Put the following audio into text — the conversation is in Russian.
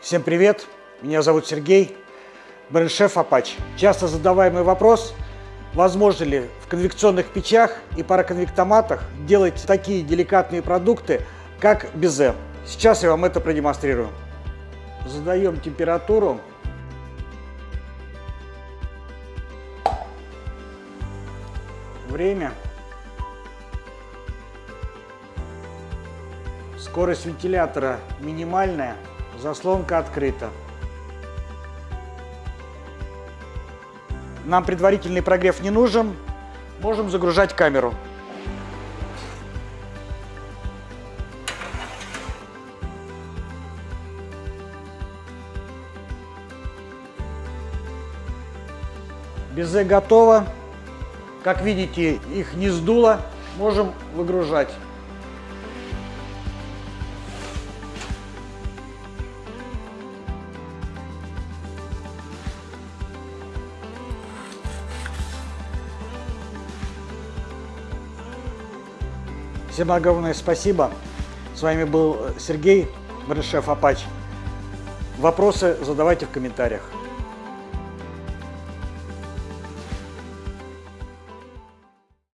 Всем привет, меня зовут Сергей, бренд-шеф Apache. Часто задаваемый вопрос, возможно ли в конвекционных печах и пароконвектоматах делать такие деликатные продукты, как безе. Сейчас я вам это продемонстрирую. Задаем температуру. Время. Скорость вентилятора минимальная, заслонка открыта. Нам предварительный прогрев не нужен, можем загружать камеру. Безе готово. Как видите, их не сдуло. Можем выгружать. Всем огромное спасибо. С вами был Сергей, бренд-шеф Apache. Вопросы задавайте в комментариях.